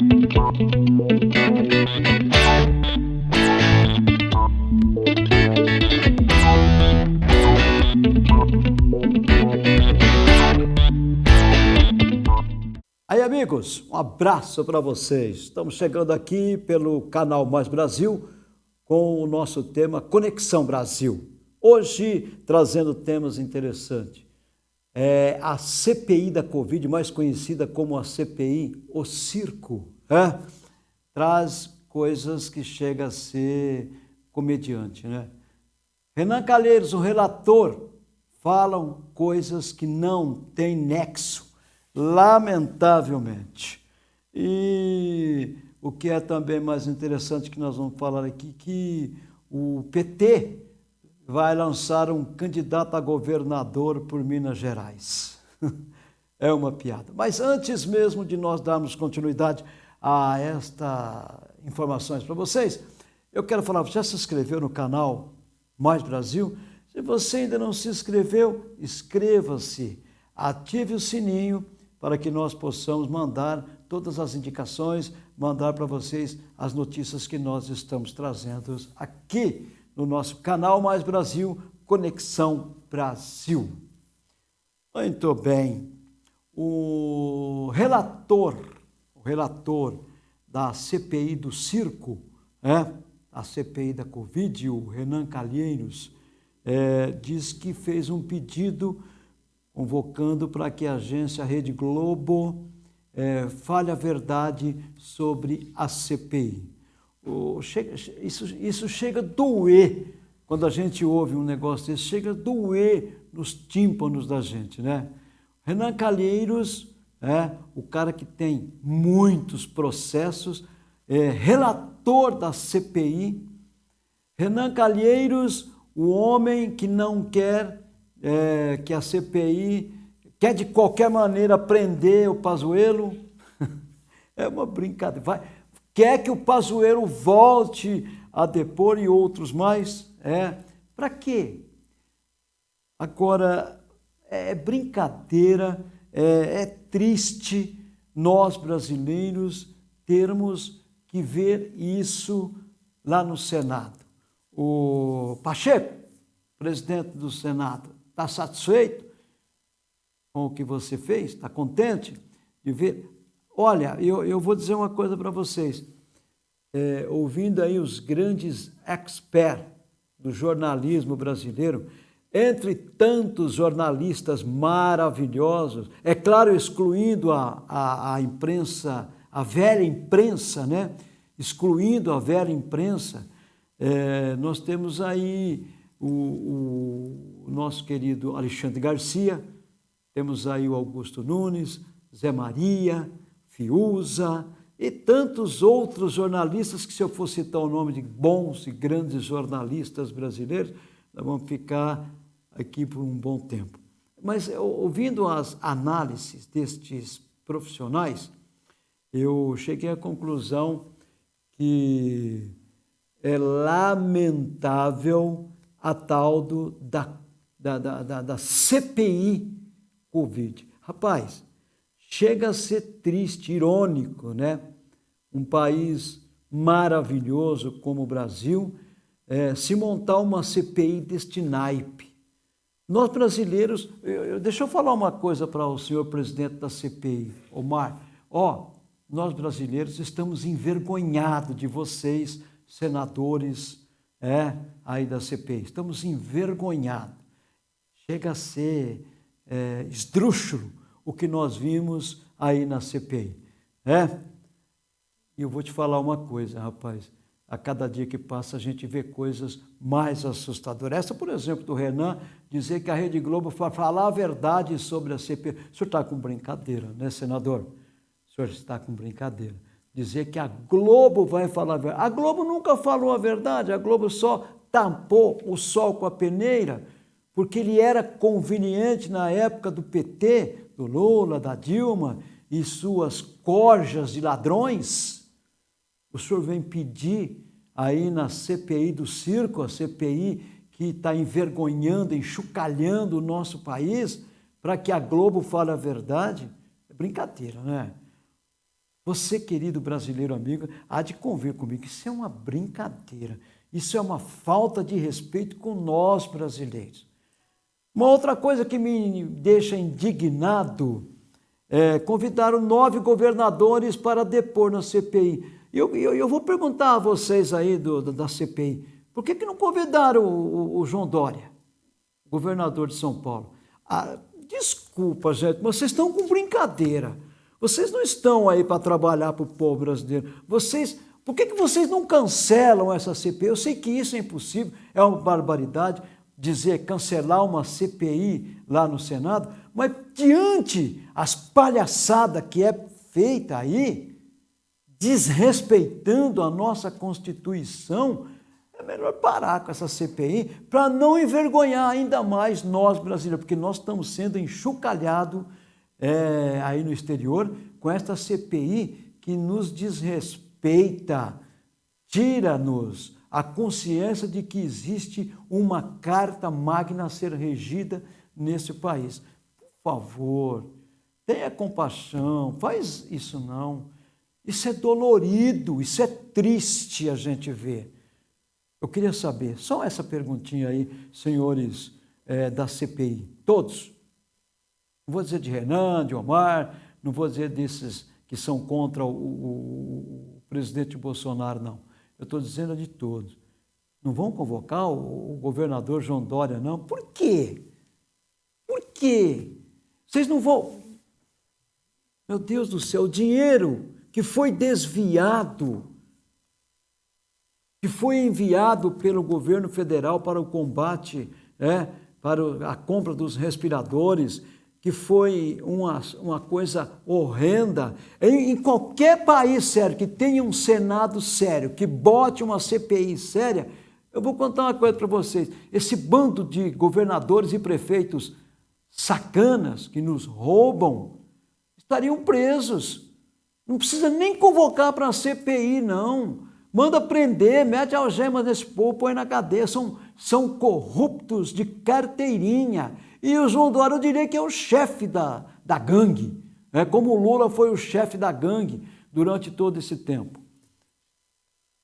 Aí, amigos, um abraço para vocês. Estamos chegando aqui pelo canal Mais Brasil com o nosso tema Conexão Brasil. Hoje, trazendo temas interessantes. É a CPI da Covid, mais conhecida como a CPI, o circo, é? traz coisas que chega a ser comediante, né? Renan Calheiros, o relator, falam coisas que não têm nexo lamentavelmente. E o que é também mais interessante que nós vamos falar aqui, que o PT vai lançar um candidato a governador por Minas Gerais. É uma piada. Mas antes mesmo de nós darmos continuidade a estas informações para vocês, eu quero falar, já se inscreveu no canal Mais Brasil? Se você ainda não se inscreveu, inscreva-se, ative o sininho para que nós possamos mandar todas as indicações, mandar para vocês as notícias que nós estamos trazendo aqui no nosso canal Mais Brasil, Conexão Brasil. Muito bem. O relator, o relator da CPI do circo, né? a CPI da Covid, o Renan Calheiros, é, diz que fez um pedido convocando para que a agência Rede Globo é, fale a verdade sobre a CPI. Isso, isso chega a doer quando a gente ouve um negócio desse, chega a doer nos tímpanos da gente, né? Renan Calheiros, é, o cara que tem muitos processos, é, relator da CPI. Renan Calheiros, o homem que não quer é, que a CPI quer de qualquer maneira prender o Pazuello. é uma brincadeira. Vai, quer que o Pazuello volte a depor e outros mais. É. Para quê? Agora, é brincadeira, é, é triste nós brasileiros termos que ver isso lá no Senado. O Pacheco, presidente do Senado, Está satisfeito com o que você fez? Está contente de ver? Olha, eu, eu vou dizer uma coisa para vocês. É, ouvindo aí os grandes experts do jornalismo brasileiro, entre tantos jornalistas maravilhosos, é claro, excluindo a, a, a imprensa, a velha imprensa, né? excluindo a velha imprensa, é, nós temos aí o, o nosso querido Alexandre Garcia, temos aí o Augusto Nunes, Zé Maria, Fiuza e tantos outros jornalistas que se eu for citar o nome de bons e grandes jornalistas brasileiros, nós vamos ficar aqui por um bom tempo. Mas ouvindo as análises destes profissionais, eu cheguei à conclusão que é lamentável a tal do, da, da, da, da CPI Covid. Rapaz, chega a ser triste, irônico, né? Um país maravilhoso como o Brasil, é, se montar uma CPI deste naipe. Nós brasileiros, eu, eu, deixa eu falar uma coisa para o senhor presidente da CPI, Omar. Ó, nós brasileiros estamos envergonhados de vocês, senadores, é, aí da CPI. Estamos envergonhados. Chega a ser é, esdrúxulo o que nós vimos aí na CPI. É? E eu vou te falar uma coisa, rapaz. A cada dia que passa, a gente vê coisas mais assustadoras. Essa, por exemplo, do Renan, dizer que a Rede Globo vai falar a verdade sobre a CPI. O senhor está com brincadeira, né, senador? O senhor está com brincadeira dizer que a Globo vai falar a verdade. A Globo nunca falou a verdade, a Globo só tampou o sol com a peneira, porque ele era conveniente na época do PT, do Lula, da Dilma e suas corjas de ladrões. O senhor vem pedir aí na CPI do circo, a CPI que está envergonhando, enxucalhando o nosso país, para que a Globo fale a verdade? É brincadeira, né? Você, querido brasileiro amigo, há de convir comigo, isso é uma brincadeira. Isso é uma falta de respeito com nós brasileiros. Uma outra coisa que me deixa indignado é convidaram nove governadores para depor na CPI. Eu, eu, eu vou perguntar a vocês aí do, da CPI, por que, que não convidaram o, o, o João Dória, governador de São Paulo? Ah, desculpa, gente, mas vocês estão com brincadeira. Vocês não estão aí para trabalhar para o povo brasileiro. Vocês, por que, que vocês não cancelam essa CPI? Eu sei que isso é impossível, é uma barbaridade dizer cancelar uma CPI lá no Senado, mas diante as palhaçadas que é feita aí, desrespeitando a nossa Constituição, é melhor parar com essa CPI para não envergonhar ainda mais nós brasileiros, porque nós estamos sendo enxucalhados é, aí no exterior com esta CPI que nos desrespeita, tira-nos a consciência de que existe uma carta magna a ser regida nesse país. Por favor, tenha compaixão, faz isso não. Isso é dolorido, isso é triste a gente ver. Eu queria saber, só essa perguntinha aí, senhores é, da CPI, todos. Não vou dizer de Renan, de Omar, não vou dizer desses que são contra o, o, o presidente Bolsonaro, não. Eu estou dizendo de todos. Não vão convocar o, o governador João Dória, não? Por quê? Por quê? Vocês não vão. Meu Deus do céu, o dinheiro que foi desviado, que foi enviado pelo governo federal para o combate, é, para a compra dos respiradores, que foi uma, uma coisa horrenda. Em, em, qualquer país sério, que tenha um Senado sério, que bote uma CPI séria, eu vou contar uma coisa para vocês. Esse bando de governadores e prefeitos sacanas que nos roubam estariam presos. Não precisa nem convocar para a CPI, não. Manda prender, mete algemas nesse povo, põe na cadeia. São, são corruptos de carteirinha. E o João Dória, eu diria que é o chefe da, da gangue. É como o Lula foi o chefe da gangue durante todo esse tempo.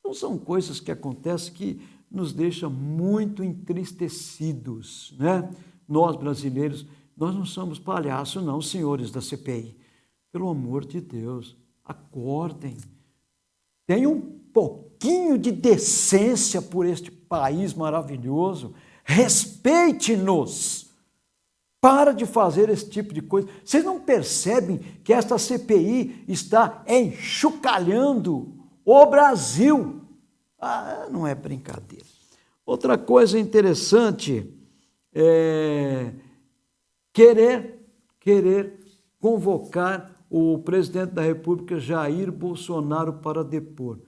Então são coisas que acontecem que nos deixam muito entristecidos, né? Nós brasileiros, nós não somos palhaços não, senhores da CPI. Pelo amor de Deus, acordem. Tenham um pouquinho de decência por este país maravilhoso. Respeite-nos. Para de fazer esse tipo de coisa. Vocês não percebem que esta CPI está enxucalhando o Brasil? Ah, não é brincadeira. Outra coisa interessante é querer, querer convocar o presidente da República Jair Bolsonaro para depor.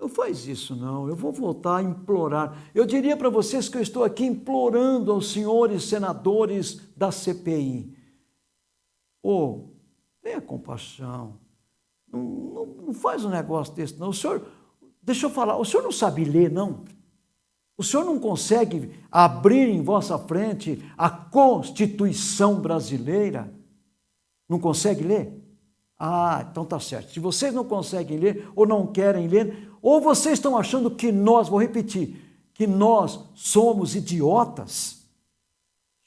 Não faz isso, não. Eu vou voltar a implorar. Eu diria para vocês que eu estou aqui implorando aos senhores senadores da CPI. Oh, tenha compaixão. Não, não, não faz um negócio desse, não. O senhor, deixa eu falar, o senhor não sabe ler, não? O senhor não consegue abrir em vossa frente a Constituição brasileira? Não consegue ler? Ah, então tá certo. Se vocês não conseguem ler ou não querem ler, ou vocês estão achando que nós, vou repetir, que nós somos idiotas?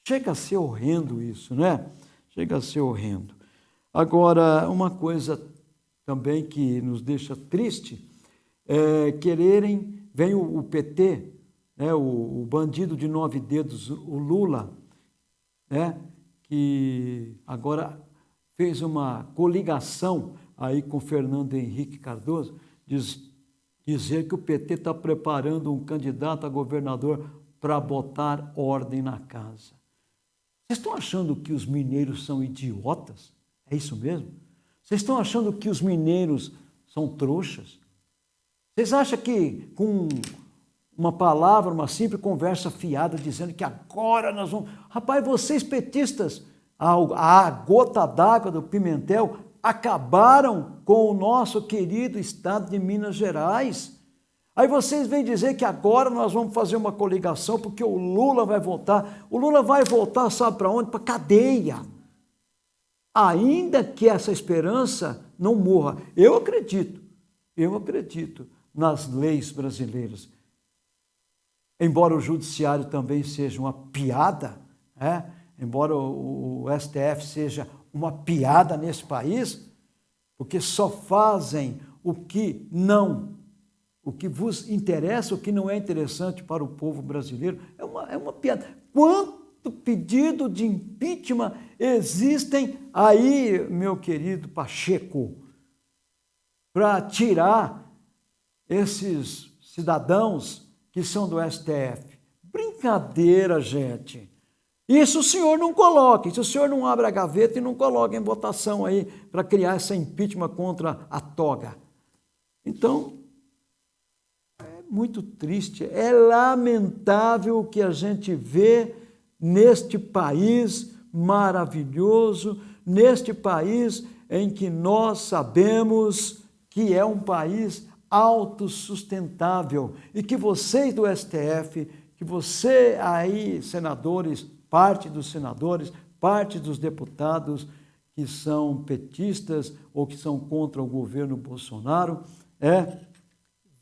Chega a ser horrendo isso, né? Chega a ser horrendo. Agora, uma coisa também que nos deixa triste é quererem, vem o, o PT, né, o, o, bandido de nove dedos, o Lula, né, que agora fez uma coligação aí com Fernando Henrique Cardoso, diz, dizer que o PT está preparando um candidato a governador para botar ordem na casa. Vocês estão achando que os mineiros são idiotas? É isso mesmo? Vocês estão achando que os mineiros são trouxas? Vocês acham que com uma palavra, uma simples conversa fiada, dizendo que agora nós vamos. Rapaz, vocês petistas, a, gota d'água do Pimentel, acabaram com o nosso querido estado de Minas Gerais. Aí vocês vêm dizer que agora nós vamos fazer uma coligação porque o Lula vai voltar. O Lula vai voltar, sabe para onde? Para cadeia. ainda que essa esperança não morra. Eu acredito, eu acredito nas leis brasileiras. Embora o judiciário também seja uma piada, é? embora o, o STF seja uma piada nesse país, porque só fazem o que não, o que vos interessa, o que não é interessante para o povo brasileiro, é uma, é uma piada. Quanto pedido de impeachment existem aí, meu querido Pacheco, para tirar esses cidadãos que são do STF? Brincadeira, gente. Isso o senhor não coloque, se o senhor não abre a gaveta e não coloca em votação aí para criar essa impeachment contra a toga. Então, é muito triste, é lamentável o que a gente vê neste país maravilhoso, neste país em que nós sabemos que é um país autossustentável e que vocês do STF, que você aí, senadores, parte dos senadores, parte dos deputados que são petistas ou que são contra o governo Bolsonaro, é,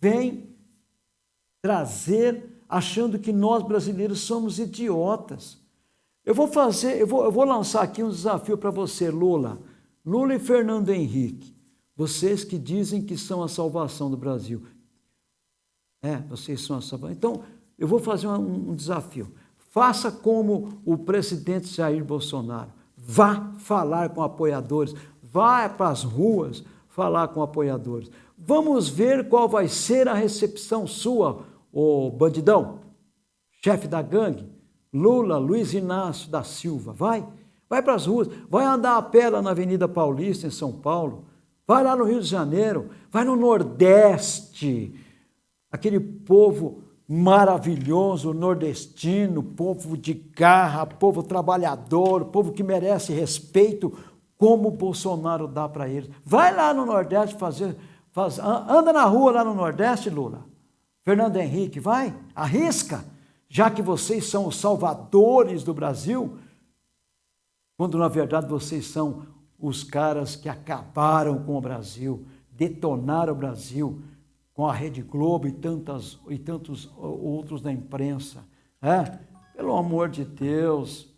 vem trazer achando que nós brasileiros somos idiotas. Eu vou fazer, eu vou, eu vou lançar aqui um desafio para você, Lula. Lula e Fernando Henrique, vocês que dizem que são a salvação do Brasil. É, vocês são a salvação. Então, eu vou fazer um, um desafio. Faça como o presidente Jair Bolsonaro. Vá falar com apoiadores, vá para as ruas falar com apoiadores. Vamos ver qual vai ser a recepção sua, o bandidão, chefe da gangue, Lula, Luiz Inácio da Silva. Vai, vai para as ruas, vai andar a pé lá na Avenida Paulista, em São Paulo, vai lá no Rio de Janeiro, vai no Nordeste, aquele povo maravilhoso, nordestino, povo de garra, povo trabalhador, povo que merece respeito, como o Bolsonaro dá para eles. Vai lá no Nordeste fazer, faz, anda na rua lá no Nordeste, Lula. Fernando Henrique, vai, arrisca, já que vocês são os salvadores do Brasil, quando na verdade vocês são os caras que acabaram com o Brasil, detonaram o Brasil, com a Rede Globo e, tantas, e tantos outros da imprensa. É? Pelo amor de Deus.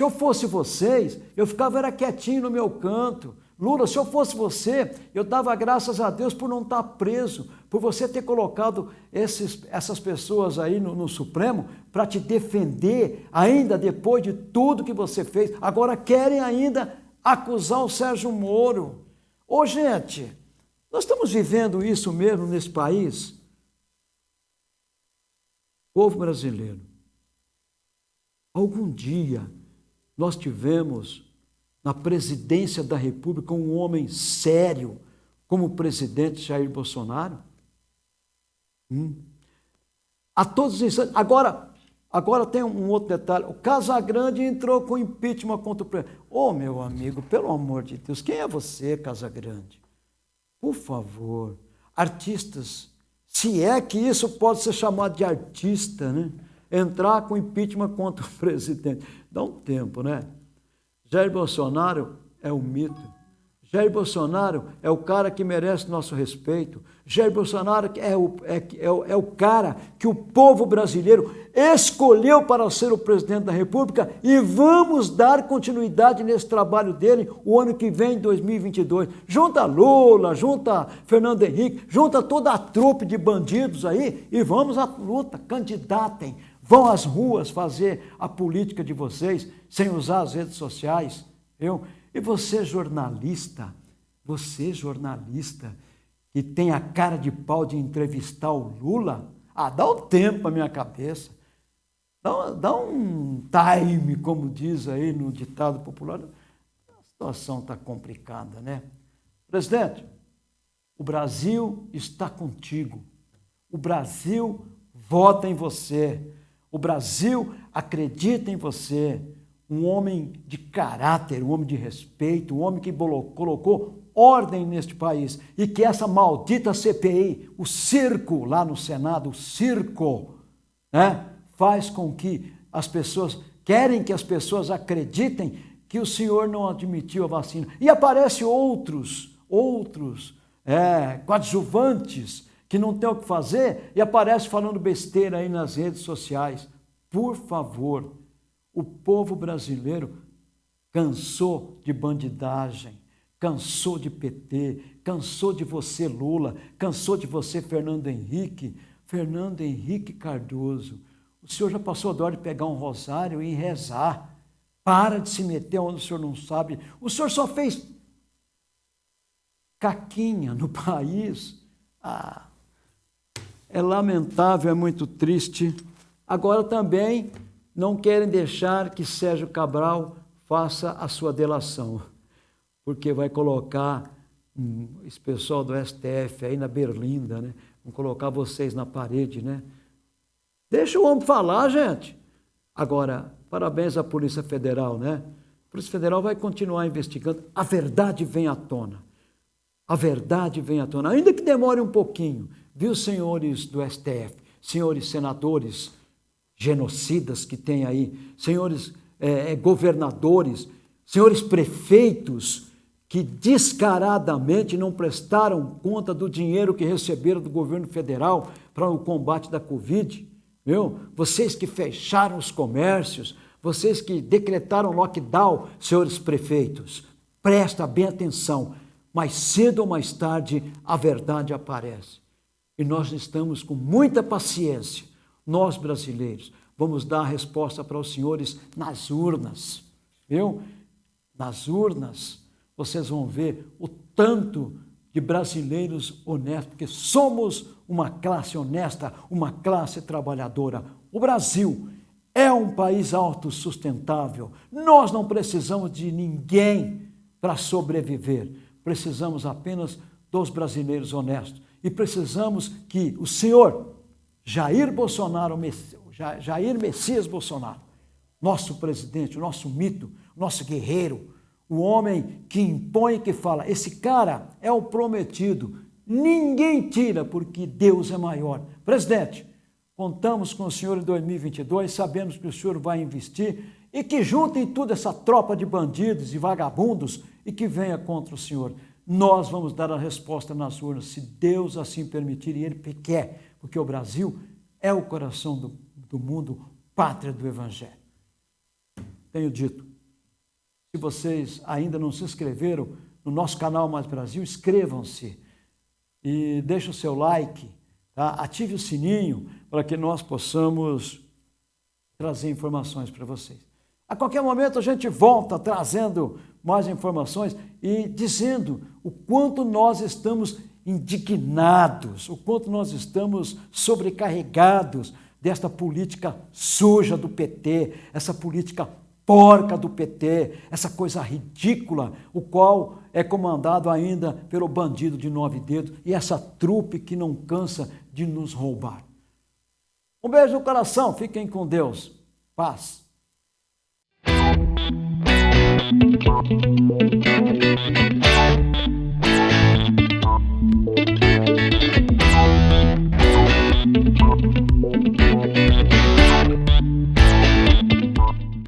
Se eu fosse vocês, eu ficava era quietinho no meu canto. Lula, se eu fosse você, eu dava graças a Deus por não estar preso, por você ter colocado esses, essas pessoas aí no, no Supremo para te defender, ainda depois de tudo que você fez. Agora querem ainda acusar o Sérgio Moro. Ô, gente, nós estamos vivendo isso mesmo nesse país? Povo brasileiro, algum dia nós tivemos na presidência da República um homem sério como o presidente Jair Bolsonaro? Hum. A todos os instantes. Agora, agora tem um outro detalhe. O Casagrande entrou com impeachment contra o presidente. Ô, oh, meu amigo, pelo amor de Deus, quem é você, Casagrande? Por favor, artistas, se é que isso pode ser chamado de artista, né? Entrar com impeachment contra o presidente. Dá um tempo, né? Jair Bolsonaro é um mito. Jair Bolsonaro é o cara que merece nosso respeito. Jair Bolsonaro é o, é, é, é o cara que o povo brasileiro escolheu para ser o presidente da República e vamos dar continuidade nesse trabalho dele o ano que vem, 2022. Junta Lula, junta Fernando Henrique, junta toda a trupe de bandidos aí e vamos à luta, candidatem, vão às ruas fazer a política de vocês sem usar as redes sociais. Eu, e você, jornalista, você, jornalista, que tem a cara de pau de entrevistar o Lula, ah, dá um tempo à minha cabeça. Dá, dá um time, como diz aí no ditado popular. A situação está complicada, né? Presidente, o Brasil está contigo. O Brasil vota em você. O Brasil acredita em você um homem de caráter, um homem de respeito, um homem que colocou ordem neste país e que essa maldita CPI, o circo lá no Senado, o circo, né, faz com que as pessoas, querem que as pessoas acreditem que o senhor não admitiu a vacina. E aparece outros, outros é, coadjuvantes que não tem o que fazer e aparece falando besteira aí nas redes sociais. Por favor, o povo brasileiro cansou de bandidagem, cansou de PT, cansou de você Lula, cansou de você Fernando Henrique, Fernando Henrique Cardoso. O senhor já passou a hora de pegar um rosário e rezar. Para de se meter onde o senhor não sabe. O senhor só fez caquinha no país. Ah, é lamentável, é muito triste. Agora também não querem deixar que Sérgio Cabral faça a sua delação, porque vai colocar esse pessoal do STF aí na Berlinda, né? Vão colocar vocês na parede, né? Deixa o homem falar, gente. Agora, parabéns à Polícia Federal, né? A Polícia Federal vai continuar investigando. A verdade vem à tona. A verdade vem à tona, ainda que demore um pouquinho. Viu, senhores do STF, senhores senadores genocidas que tem aí, senhores é, governadores, senhores prefeitos que descaradamente não prestaram conta do dinheiro que receberam do governo federal para o combate da Covid, viu? Vocês que fecharam os comércios, vocês que decretaram lockdown, senhores prefeitos, presta bem atenção, mais cedo ou mais tarde a verdade aparece. E nós estamos com muita paciência, nós brasileiros, vamos dar a resposta para os senhores nas urnas, viu? Nas urnas, vocês vão ver o tanto de brasileiros honestos, porque somos uma classe honesta, uma classe trabalhadora. O Brasil é um país autossustentável. Nós não precisamos de ninguém para sobreviver. Precisamos apenas dos brasileiros honestos e precisamos que o senhor Jair Bolsonaro, Jair Messias Bolsonaro, nosso presidente, o nosso mito, nosso guerreiro, o homem que impõe que fala, esse cara é o prometido, ninguém tira porque Deus é maior. Presidente, contamos com o senhor em 2022, sabemos que o senhor vai investir e que juntem tudo essa tropa de bandidos e vagabundos e que venha contra o senhor nós vamos dar a resposta nas urnas, se Deus assim permitir, e Ele quer, porque o Brasil é o coração do, do mundo, pátria do Evangelho. Tenho dito, se vocês ainda não se inscreveram no nosso canal Mais Brasil, inscrevam-se e deixe o seu like, tá? ative o sininho para que nós possamos trazer informações para vocês. A qualquer momento a gente volta trazendo mais informações e dizendo o quanto nós estamos indignados, o quanto nós estamos sobrecarregados desta política suja do PT, essa política porca do PT, essa coisa ridícula, o qual é comandado ainda pelo bandido de nove dedos e essa trupe que não cansa de nos roubar. Um beijo no coração, fiquem com Deus. Paz. Thank you.